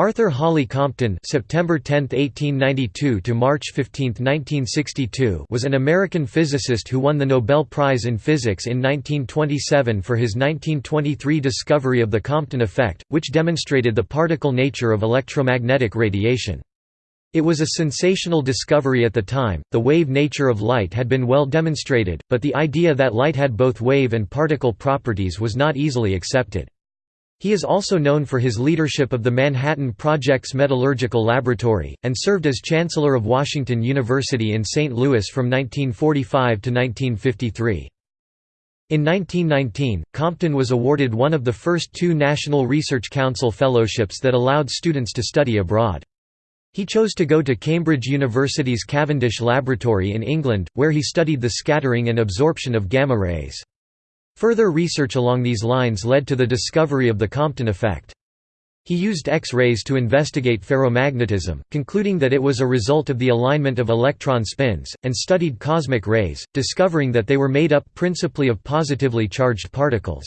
Arthur Holly Compton (September 10, 1892 to March 15, 1962) was an American physicist who won the Nobel Prize in Physics in 1927 for his 1923 discovery of the Compton effect, which demonstrated the particle nature of electromagnetic radiation. It was a sensational discovery at the time. The wave nature of light had been well demonstrated, but the idea that light had both wave and particle properties was not easily accepted. He is also known for his leadership of the Manhattan Project's Metallurgical Laboratory, and served as Chancellor of Washington University in St. Louis from 1945 to 1953. In 1919, Compton was awarded one of the first two National Research Council fellowships that allowed students to study abroad. He chose to go to Cambridge University's Cavendish Laboratory in England, where he studied the scattering and absorption of gamma rays. Further research along these lines led to the discovery of the Compton effect. He used X-rays to investigate ferromagnetism, concluding that it was a result of the alignment of electron spins, and studied cosmic rays, discovering that they were made up principally of positively charged particles.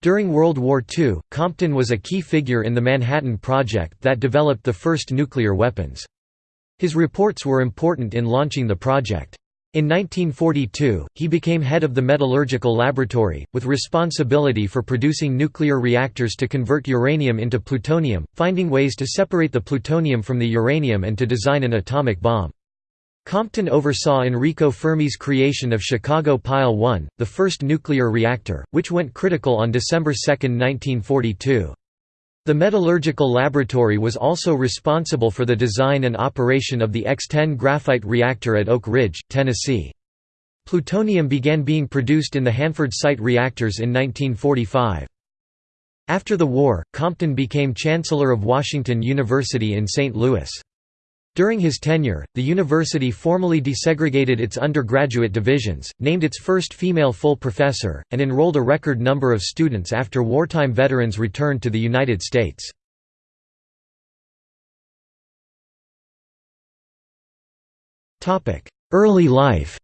During World War II, Compton was a key figure in the Manhattan Project that developed the first nuclear weapons. His reports were important in launching the project. In 1942, he became head of the Metallurgical Laboratory, with responsibility for producing nuclear reactors to convert uranium into plutonium, finding ways to separate the plutonium from the uranium and to design an atomic bomb. Compton oversaw Enrico Fermi's creation of Chicago Pile 1, the first nuclear reactor, which went critical on December 2, 1942. The Metallurgical Laboratory was also responsible for the design and operation of the X-10 graphite reactor at Oak Ridge, Tennessee. Plutonium began being produced in the Hanford Site reactors in 1945. After the war, Compton became Chancellor of Washington University in St. Louis. During his tenure, the university formally desegregated its undergraduate divisions, named its first female full professor, and enrolled a record number of students after wartime veterans returned to the United States. Early life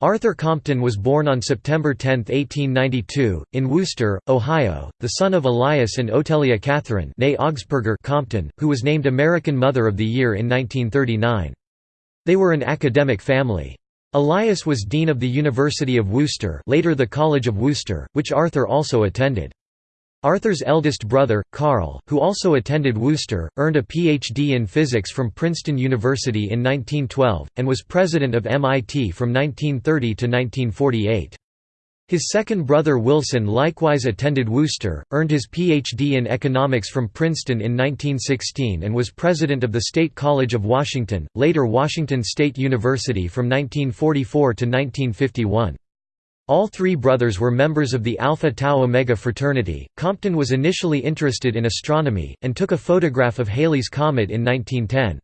Arthur Compton was born on September 10, 1892, in Wooster, Ohio, the son of Elias and Otelia Catherine Compton, who was named American Mother of the Year in 1939. They were an academic family. Elias was dean of the University of Wooster later the College of Wooster, which Arthur also attended. Arthur's eldest brother, Carl, who also attended Wooster, earned a Ph.D. in physics from Princeton University in 1912, and was president of MIT from 1930 to 1948. His second brother Wilson likewise attended Wooster, earned his Ph.D. in economics from Princeton in 1916 and was president of the State College of Washington, later Washington State University from 1944 to 1951. All three brothers were members of the Alpha Tau Omega fraternity. Compton was initially interested in astronomy, and took a photograph of Halley's Comet in 1910.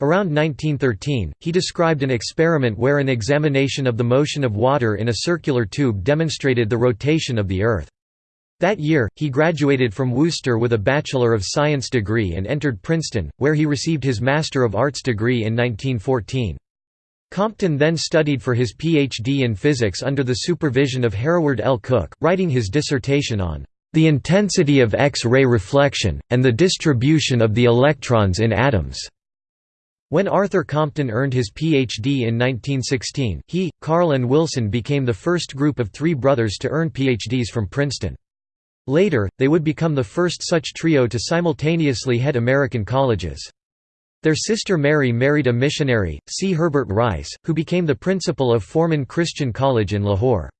Around 1913, he described an experiment where an examination of the motion of water in a circular tube demonstrated the rotation of the Earth. That year, he graduated from Wooster with a Bachelor of Science degree and entered Princeton, where he received his Master of Arts degree in 1914. Compton then studied for his Ph.D. in physics under the supervision of Hereward L. Cooke, writing his dissertation on the intensity of X-ray reflection, and the distribution of the electrons in atoms. When Arthur Compton earned his Ph.D. in 1916, he, Carl and Wilson became the first group of three brothers to earn Ph.D.s from Princeton. Later, they would become the first such trio to simultaneously head American colleges. Their sister Mary married a missionary, C. Herbert Rice, who became the principal of Forman Christian College in Lahore.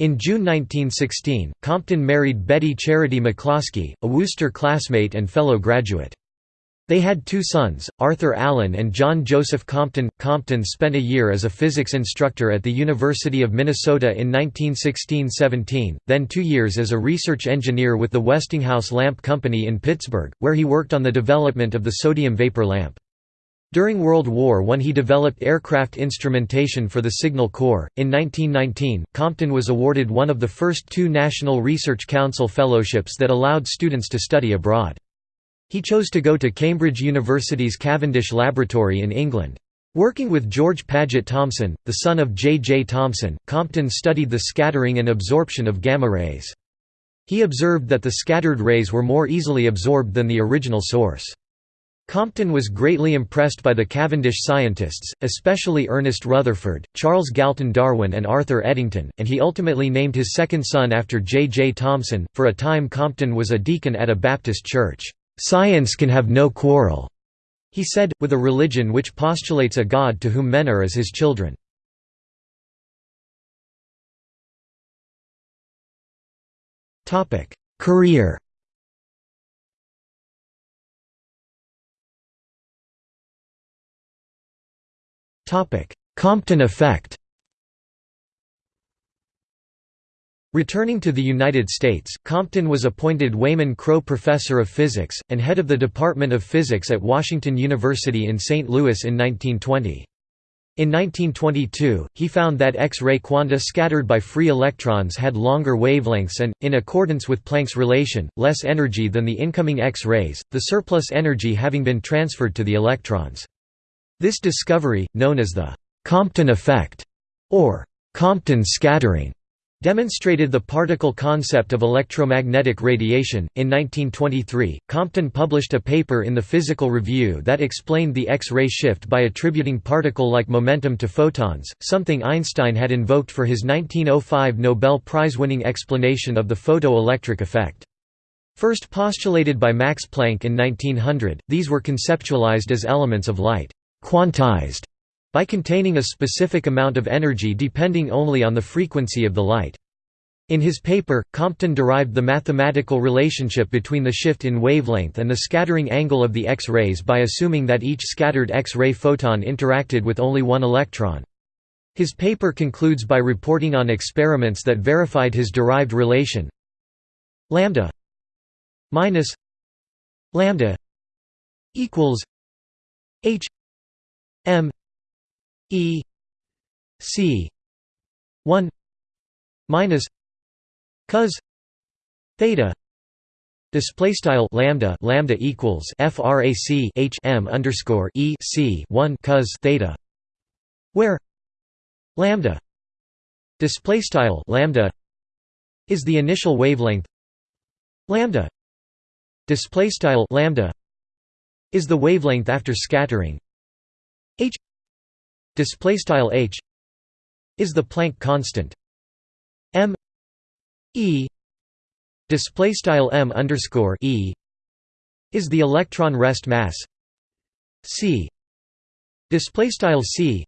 In June 1916, Compton married Betty Charity McCloskey, a Wooster classmate and fellow graduate. They had two sons, Arthur Allen and John Joseph Compton. Compton spent a year as a physics instructor at the University of Minnesota in 1916–17, then two years as a research engineer with the Westinghouse Lamp Company in Pittsburgh, where he worked on the development of the sodium vapor lamp. During World War I he developed aircraft instrumentation for the Signal Corps. In 1919, Compton was awarded one of the first two National Research Council fellowships that allowed students to study abroad. He chose to go to Cambridge University's Cavendish Laboratory in England. Working with George Paget Thomson, the son of J. J. Thomson, Compton studied the scattering and absorption of gamma rays. He observed that the scattered rays were more easily absorbed than the original source. Compton was greatly impressed by the Cavendish scientists, especially Ernest Rutherford, Charles Galton Darwin, and Arthur Eddington, and he ultimately named his second son after J. J. Thomson. For a time, Compton was a deacon at a Baptist church. Science can have no quarrel, he said, with a religion which postulates a God to whom men are as his children. Career Compton effect Returning to the United States, Compton was appointed Wayman Crow Professor of Physics, and head of the Department of Physics at Washington University in St. Louis in 1920. In 1922, he found that X-ray quanta scattered by free electrons had longer wavelengths and, in accordance with Planck's relation, less energy than the incoming X-rays, the surplus energy having been transferred to the electrons. This discovery, known as the Compton effect, or Compton scattering, demonstrated the particle concept of electromagnetic radiation. In 1923, Compton published a paper in the Physical Review that explained the X-ray shift by attributing particle-like momentum to photons, something Einstein had invoked for his 1905 Nobel Prize-winning explanation of the photoelectric effect. First postulated by Max Planck in 1900, these were conceptualized as elements of light quantized by containing a specific amount of energy depending only on the frequency of the light. In his paper, Compton derived the mathematical relationship between the shift in wavelength and the scattering angle of the X-rays by assuming that each scattered X-ray photon interacted with only one electron. His paper concludes by reporting on experiments that verified his derived relation lambda minus lambda equals h M E C one minus cos theta Display style lambda lambda equals frac h m underscore e c one cos theta, where lambda display style lambda is the initial wavelength. Lambda display style lambda is the wavelength after scattering. H display style h is the Planck constant. M e display style m underscore e is the electron rest mass. C display style c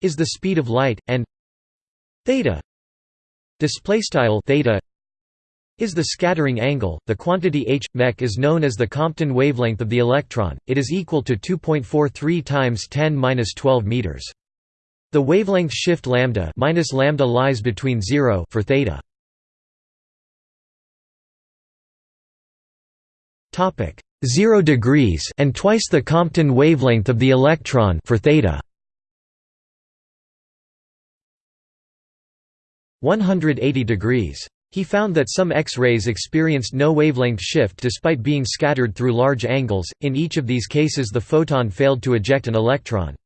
is the speed of light and theta display style theta is the scattering angle. The quantity h mech is known as the Compton wavelength of the electron. It is equal to 2.43 times 10^-12 meters. The wavelength shift lambda minus lambda lies between 0 for theta. Topic 0 degrees and twice the Compton wavelength of the electron for theta. 180 degrees he found that some X-rays experienced no wavelength shift despite being scattered through large angles, in each of these cases the photon failed to eject an electron.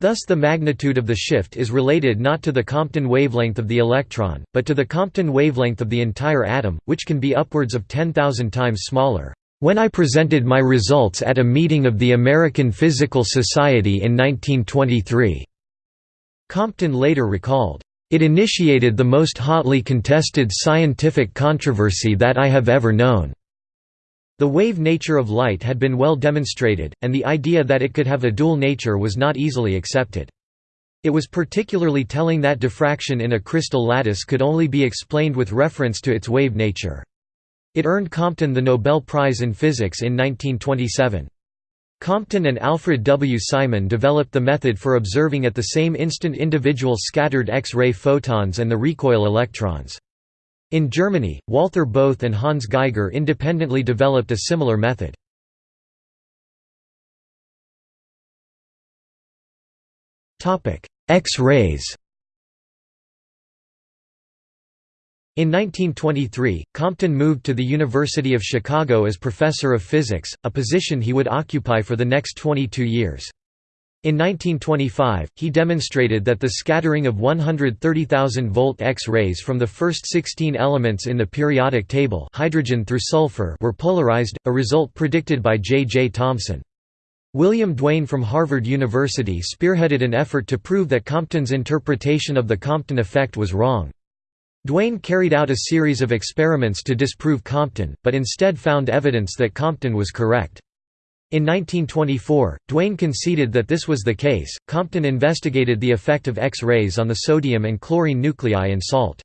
Thus the magnitude of the shift is related not to the Compton wavelength of the electron, but to the Compton wavelength of the entire atom, which can be upwards of 10,000 times smaller. When I presented my results at a meeting of the American Physical Society in 1923, Compton later recalled, it initiated the most hotly contested scientific controversy that I have ever known. The wave nature of light had been well demonstrated, and the idea that it could have a dual nature was not easily accepted. It was particularly telling that diffraction in a crystal lattice could only be explained with reference to its wave nature. It earned Compton the Nobel Prize in Physics in 1927. Compton and Alfred W. Simon developed the method for observing at the same instant individual scattered X-ray photons and the recoil electrons. In Germany, Walther Bothe and Hans Geiger independently developed a similar method. X-rays In 1923, Compton moved to the University of Chicago as professor of physics, a position he would occupy for the next 22 years. In 1925, he demonstrated that the scattering of 130,000 volt X-rays from the first 16 elements in the periodic table hydrogen through sulfur were polarized, a result predicted by J. J. Thomson. William Duane from Harvard University spearheaded an effort to prove that Compton's interpretation of the Compton effect was wrong. Duane carried out a series of experiments to disprove Compton, but instead found evidence that Compton was correct. In 1924, Duane conceded that this was the case. Compton investigated the effect of X-rays on the sodium and chlorine nuclei in salt.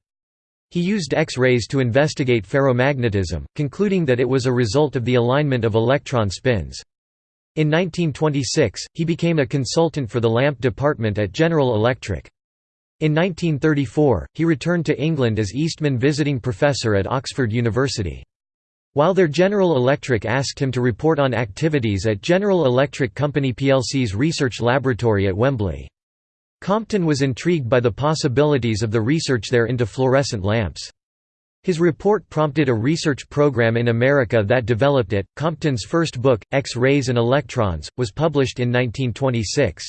He used X-rays to investigate ferromagnetism, concluding that it was a result of the alignment of electron spins. In 1926, he became a consultant for the lamp department at General Electric. In 1934, he returned to England as Eastman Visiting Professor at Oxford University. While there General Electric asked him to report on activities at General Electric Company plc's research laboratory at Wembley. Compton was intrigued by the possibilities of the research there into fluorescent lamps. His report prompted a research program in America that developed it. Compton's first book, X-rays and Electrons, was published in 1926.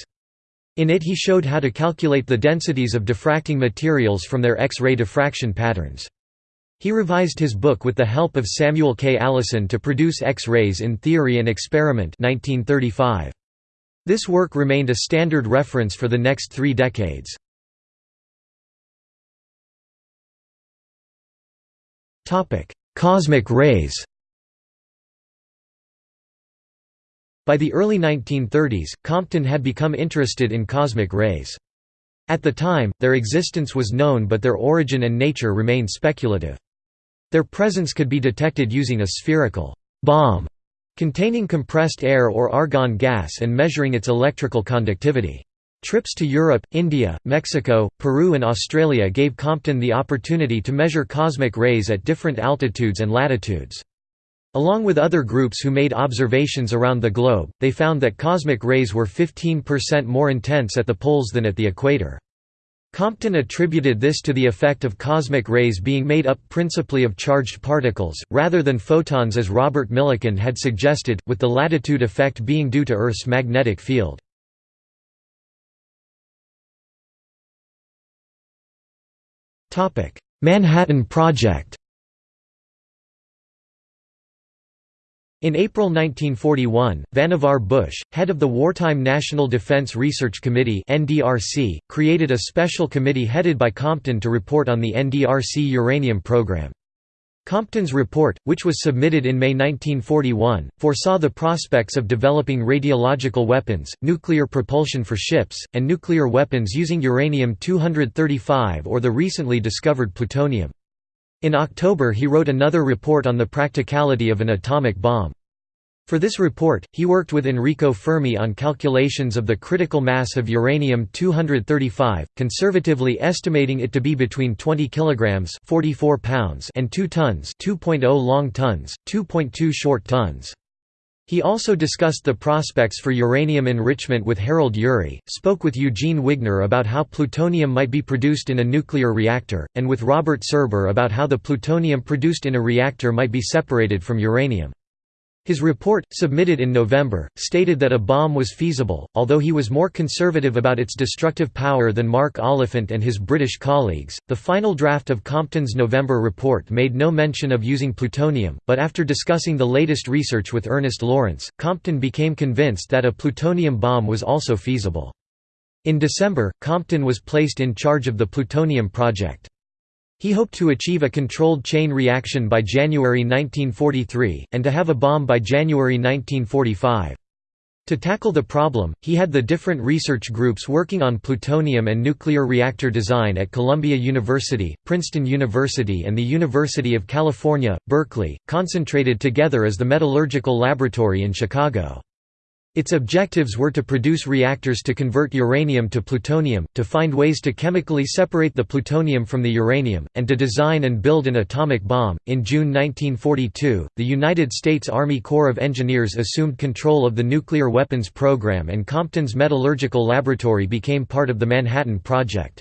In it he showed how to calculate the densities of diffracting materials from their X-ray diffraction patterns. He revised his book with the help of Samuel K. Allison to produce X-rays in Theory and Experiment 1935. This work remained a standard reference for the next three decades. Cosmic rays By the early 1930s, Compton had become interested in cosmic rays. At the time, their existence was known but their origin and nature remained speculative. Their presence could be detected using a spherical bomb containing compressed air or argon gas and measuring its electrical conductivity. Trips to Europe, India, Mexico, Peru and Australia gave Compton the opportunity to measure cosmic rays at different altitudes and latitudes. Along with other groups who made observations around the globe, they found that cosmic rays were 15% more intense at the poles than at the equator. Compton attributed this to the effect of cosmic rays being made up principally of charged particles, rather than photons as Robert Millikan had suggested, with the latitude effect being due to Earth's magnetic field. Manhattan Project In April 1941, Vannevar Bush, head of the Wartime National Defense Research Committee (NDRC), created a special committee headed by Compton to report on the NDRC uranium program. Compton's report, which was submitted in May 1941, foresaw the prospects of developing radiological weapons, nuclear propulsion for ships, and nuclear weapons using uranium-235 or the recently discovered plutonium. In October he wrote another report on the practicality of an atomic bomb. For this report, he worked with Enrico Fermi on calculations of the critical mass of uranium-235, conservatively estimating it to be between 20 kilograms (44 pounds) and 2 tons (2.0 long tons, 2.2 short tons). He also discussed the prospects for uranium enrichment with Harold Urey, spoke with Eugene Wigner about how plutonium might be produced in a nuclear reactor, and with Robert Serber about how the plutonium produced in a reactor might be separated from uranium. His report, submitted in November, stated that a bomb was feasible, although he was more conservative about its destructive power than Mark Oliphant and his British colleagues. The final draft of Compton's November report made no mention of using plutonium, but after discussing the latest research with Ernest Lawrence, Compton became convinced that a plutonium bomb was also feasible. In December, Compton was placed in charge of the plutonium project. He hoped to achieve a controlled chain reaction by January 1943, and to have a bomb by January 1945. To tackle the problem, he had the different research groups working on plutonium and nuclear reactor design at Columbia University, Princeton University and the University of California, Berkeley, concentrated together as the Metallurgical Laboratory in Chicago. Its objectives were to produce reactors to convert uranium to plutonium, to find ways to chemically separate the plutonium from the uranium, and to design and build an atomic bomb. In June 1942, the United States Army Corps of Engineers assumed control of the nuclear weapons program and Compton's metallurgical laboratory became part of the Manhattan Project.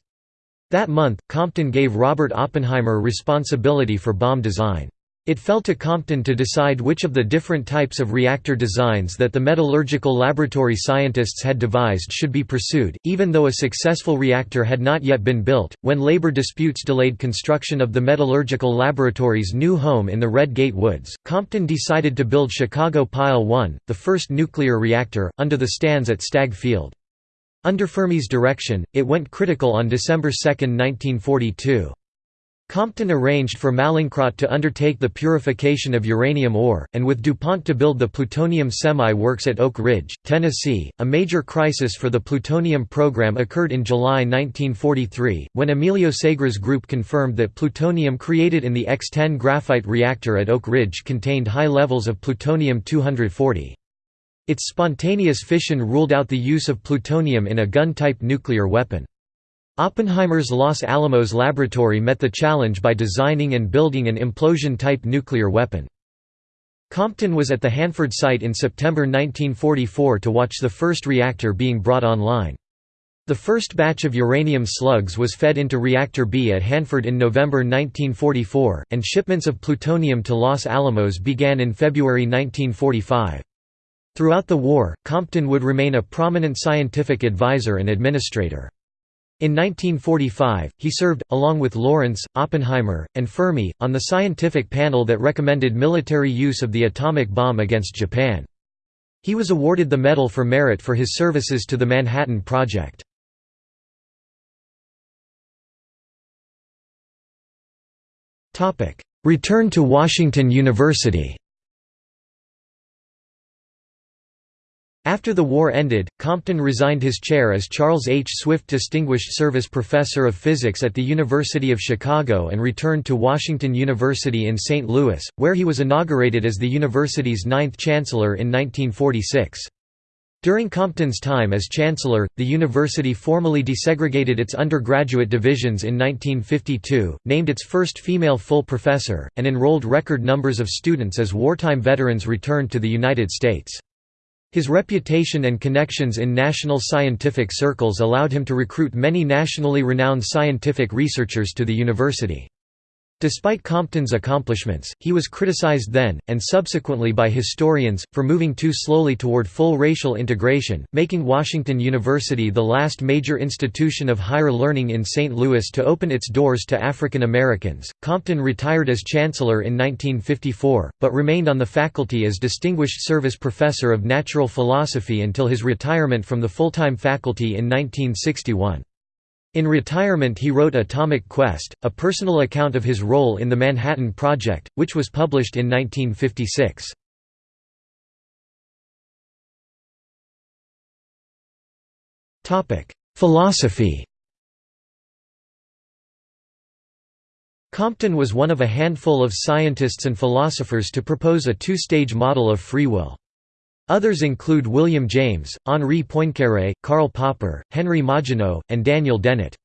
That month, Compton gave Robert Oppenheimer responsibility for bomb design. It fell to Compton to decide which of the different types of reactor designs that the metallurgical laboratory scientists had devised should be pursued, even though a successful reactor had not yet been built. When labor disputes delayed construction of the metallurgical laboratory's new home in the Red Gate Woods, Compton decided to build Chicago Pile 1, the first nuclear reactor, under the stands at Stagg Field. Under Fermi's direction, it went critical on December 2, 1942. Compton arranged for Mallinckrodt to undertake the purification of uranium ore, and with DuPont to build the plutonium semi-works at Oak Ridge, Tennessee. A major crisis for the plutonium program occurred in July 1943, when Emilio Segre's group confirmed that plutonium created in the X-10 graphite reactor at Oak Ridge contained high levels of plutonium-240. Its spontaneous fission ruled out the use of plutonium in a gun-type nuclear weapon. Oppenheimer's Los Alamos laboratory met the challenge by designing and building an implosion-type nuclear weapon. Compton was at the Hanford site in September 1944 to watch the first reactor being brought online. The first batch of uranium slugs was fed into Reactor B at Hanford in November 1944, and shipments of plutonium to Los Alamos began in February 1945. Throughout the war, Compton would remain a prominent scientific advisor and administrator. In 1945, he served, along with Lawrence, Oppenheimer, and Fermi, on the scientific panel that recommended military use of the atomic bomb against Japan. He was awarded the Medal for Merit for his services to the Manhattan Project. Return to Washington University After the war ended, Compton resigned his chair as Charles H. Swift Distinguished Service Professor of Physics at the University of Chicago and returned to Washington University in St. Louis, where he was inaugurated as the university's ninth chancellor in 1946. During Compton's time as chancellor, the university formally desegregated its undergraduate divisions in 1952, named its first female full professor, and enrolled record numbers of students as wartime veterans returned to the United States. His reputation and connections in national scientific circles allowed him to recruit many nationally renowned scientific researchers to the university. Despite Compton's accomplishments, he was criticized then, and subsequently by historians, for moving too slowly toward full racial integration, making Washington University the last major institution of higher learning in St. Louis to open its doors to African Americans. Compton retired as chancellor in 1954, but remained on the faculty as Distinguished Service Professor of Natural Philosophy until his retirement from the full-time faculty in 1961. In retirement he wrote Atomic Quest, a personal account of his role in the Manhattan Project, which was published in 1956. Philosophy Compton was one of a handful of scientists and philosophers to propose a two-stage model of free will. Others include William James, Henri Poincaré, Karl Popper, Henry Margenau, and Daniel Dennett.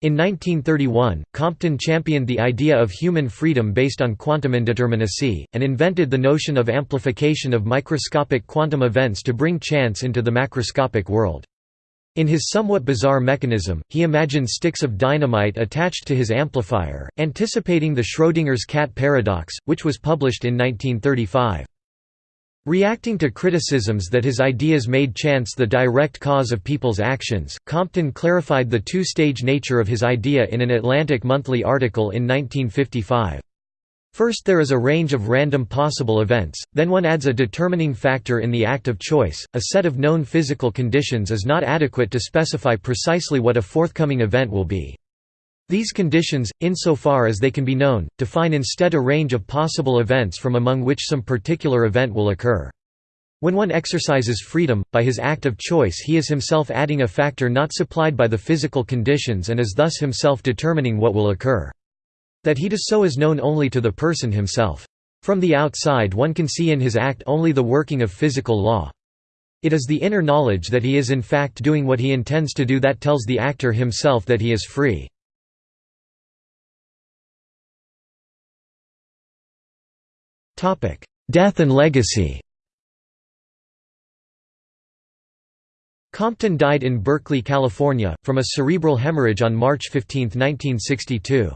In 1931, Compton championed the idea of human freedom based on quantum indeterminacy, and invented the notion of amplification of microscopic quantum events to bring chance into the macroscopic world. In his somewhat bizarre mechanism, he imagined sticks of dynamite attached to his amplifier, anticipating the Schrödinger's cat paradox, which was published in 1935. Reacting to criticisms that his ideas made chance the direct cause of people's actions, Compton clarified the two-stage nature of his idea in an Atlantic Monthly article in 1955. First there is a range of random possible events, then one adds a determining factor in the act of choice. A set of known physical conditions is not adequate to specify precisely what a forthcoming event will be. These conditions, insofar as they can be known, define instead a range of possible events from among which some particular event will occur. When one exercises freedom, by his act of choice he is himself adding a factor not supplied by the physical conditions and is thus himself determining what will occur. That he does so is known only to the person himself. From the outside one can see in his act only the working of physical law. It is the inner knowledge that he is in fact doing what he intends to do that tells the actor himself that he is free. Death and legacy Compton died in Berkeley, California, from a cerebral hemorrhage on March 15, 1962.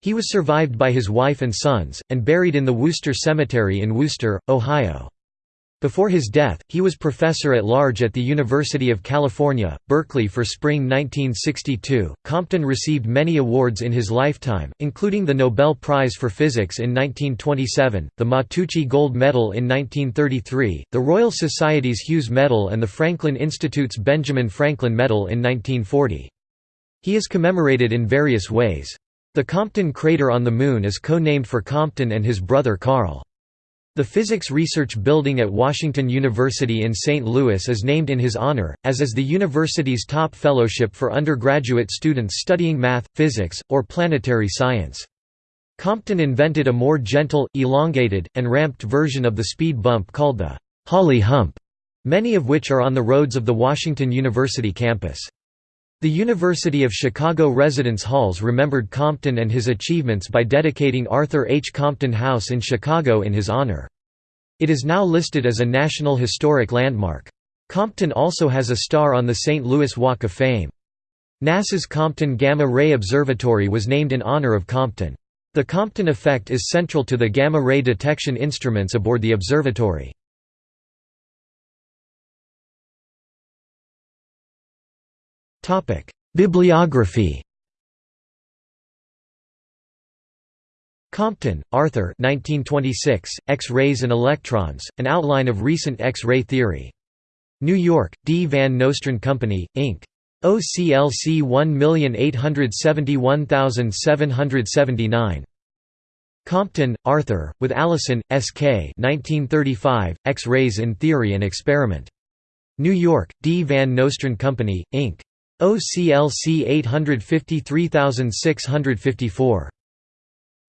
He was survived by his wife and sons, and buried in the Wooster Cemetery in Wooster, Ohio. Before his death, he was professor at large at the University of California, Berkeley for spring 1962. Compton received many awards in his lifetime, including the Nobel Prize for Physics in 1927, the Matteucci Gold Medal in 1933, the Royal Society's Hughes Medal, and the Franklin Institute's Benjamin Franklin Medal in 1940. He is commemorated in various ways. The Compton crater on the Moon is co-named for Compton and his brother Carl. The Physics Research Building at Washington University in St. Louis is named in his honor, as is the university's top fellowship for undergraduate students studying math, physics, or planetary science. Compton invented a more gentle, elongated, and ramped version of the speed bump called the Holly Hump, many of which are on the roads of the Washington University campus. The University of Chicago residence halls remembered Compton and his achievements by dedicating Arthur H. Compton House in Chicago in his honor. It is now listed as a National Historic Landmark. Compton also has a star on the St. Louis Walk of Fame. NASA's Compton Gamma Ray Observatory was named in honor of Compton. The Compton effect is central to the gamma ray detection instruments aboard the observatory. Bibliography Compton, Arthur 1926, X-rays and electrons, an outline of recent X-ray theory. New York, D. Van Nostrand Company, Inc. OCLC 1871779. Compton, Arthur, with Allison, S.K. 1935, X-rays in Theory and Experiment. New York, D. Van Nostrand Company, Inc. OCLC 853654.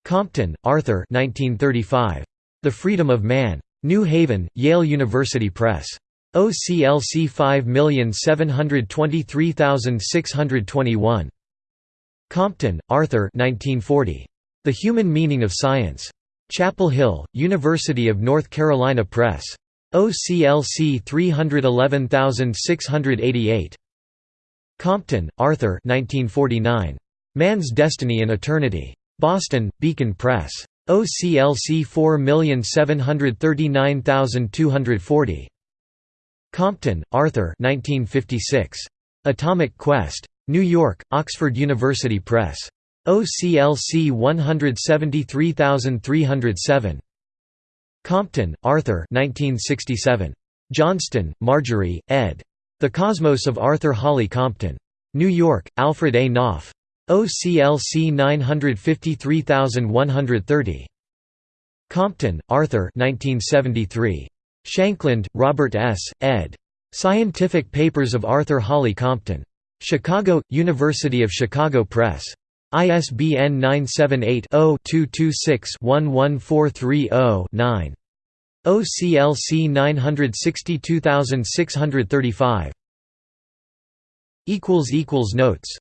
Compton, Arthur 1935. The Freedom of Man. New Haven, Yale University Press. OCLC 5723621. Compton, Arthur 1940. The Human Meaning of Science. Chapel Hill, University of North Carolina Press. OCLC 311688. Compton, Arthur 1949. Man's Destiny and Eternity. Boston, Beacon Press. OCLC 4739240. Compton, Arthur 1956. Atomic Quest. New York, Oxford University Press. OCLC 173307. Compton, Arthur 1967. Johnston, Marjorie, ed. The Cosmos of Arthur Holly Compton. New York, Alfred A. Knopf. OCLC 953130. Compton, Arthur 1973. Shankland, Robert S., ed. Scientific Papers of Arthur Holly Compton. Chicago, University of Chicago Press. ISBN 978-0-226-11430-9. OCLC 962635. equals equals Notes